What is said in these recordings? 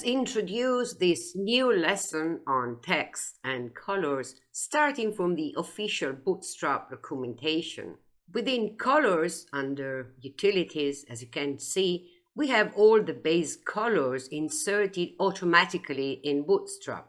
Let's introduce this new lesson on text and colors starting from the official Bootstrap documentation. Within colors under utilities, as you can see, we have all the base colors inserted automatically in Bootstrap,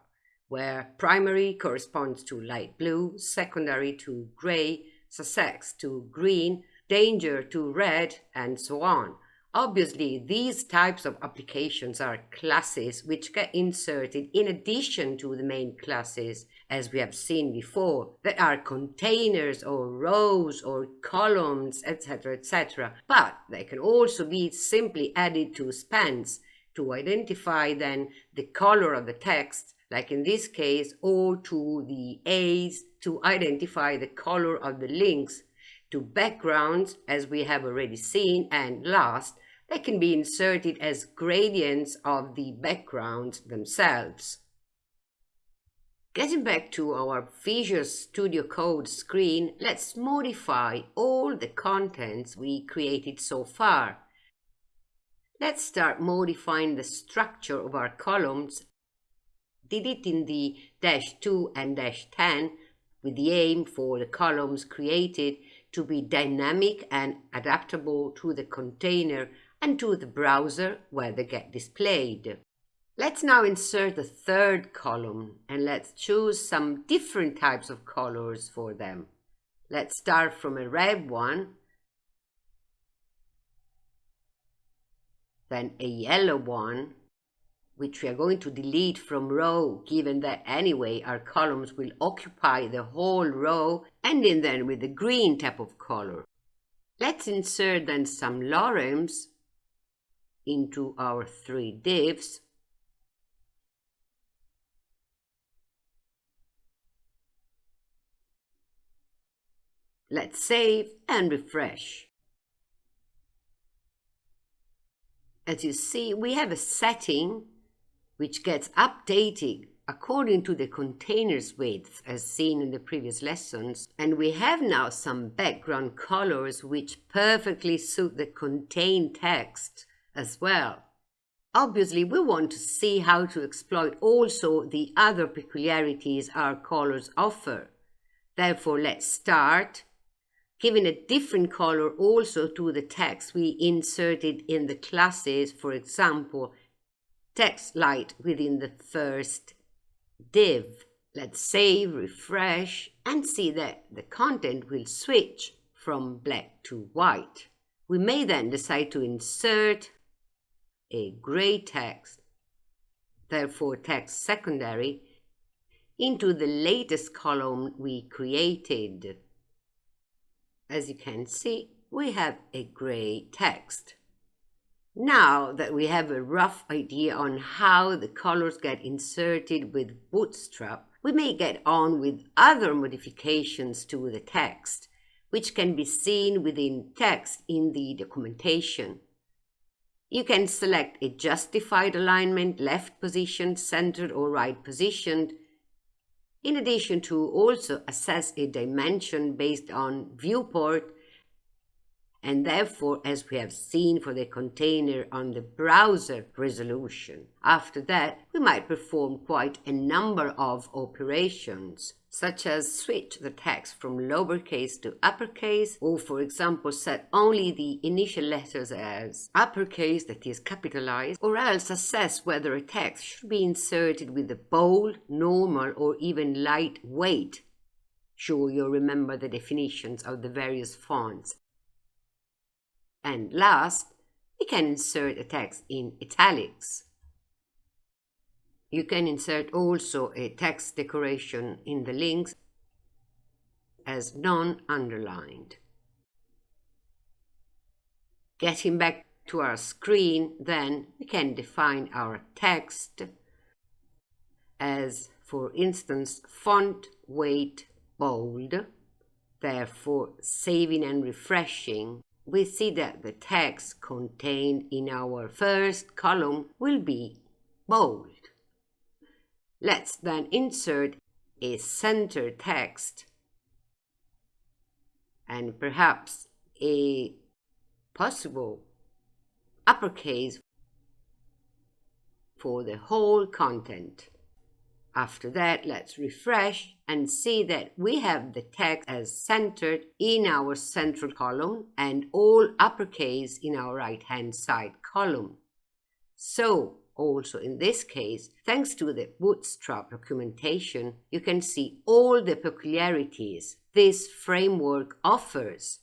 where primary corresponds to light blue, secondary to gray, success to green, danger to red, and so on. Obviously, these types of applications are classes which get inserted in addition to the main classes, as we have seen before, that are containers or rows or columns, etc., etc. But they can also be simply added to spans to identify then the color of the text, like in this case, or to the A's to identify the color of the links to backgrounds, as we have already seen, and last, they can be inserted as gradients of the backgrounds themselves. Getting back to our Visual Studio Code screen, let's modify all the contents we created so far. Let's start modifying the structure of our columns, deleting the dash 2 and dash 10 with the aim for the columns created to be dynamic and adaptable to the container and to the browser where they get displayed. Let's now insert a third column and let's choose some different types of colors for them. Let's start from a red one, then a yellow one, which we are going to delete from row, given that anyway our columns will occupy the whole row, ending then with the green type of color. Let's insert then some lorems into our three divs. Let's save and refresh. As you see, we have a setting which gets updated according to the container's width as seen in the previous lessons. And we have now some background colors which perfectly suit the contained text as well. Obviously, we want to see how to exploit also the other peculiarities our colors offer. Therefore, let's start giving a different color also to the text we inserted in the classes, for example, text light within the first div. Let's save, refresh, and see that the content will switch from black to white. We may then decide to insert a gray text, therefore text secondary, into the latest column we created. As you can see, we have a gray text. Now that we have a rough idea on how the colors get inserted with Bootstrap, we may get on with other modifications to the text, which can be seen within text in the documentation. You can select a justified alignment, left positioned, centered or right positioned, in addition to also assess a dimension based on viewport and therefore, as we have seen for the container on the browser resolution. After that, we might perform quite a number of operations, such as switch the text from lowercase to uppercase, or for example, set only the initial letters as uppercase, that is capitalized, or else assess whether a text should be inserted with a bold, normal, or even lightweight Sure you'll remember the definitions of the various fonts and last, we can insert a text in italics. You can insert also a text decoration in the links as non-underlined. Getting back to our screen, then we can define our text as, for instance, font weight bold, therefore saving and refreshing we see that the text contained in our first column will be bold. Let's then insert a center text and perhaps a possible uppercase for the whole content. After that, let's refresh and see that we have the text as centered in our central column and all uppercase in our right-hand side column. So, also in this case, thanks to the Bootstrap documentation, you can see all the peculiarities this framework offers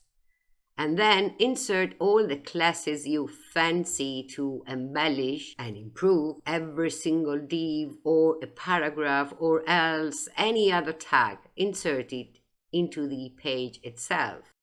and then insert all the classes you fancy to embellish and improve every single div or a paragraph or else any other tag insert it into the page itself.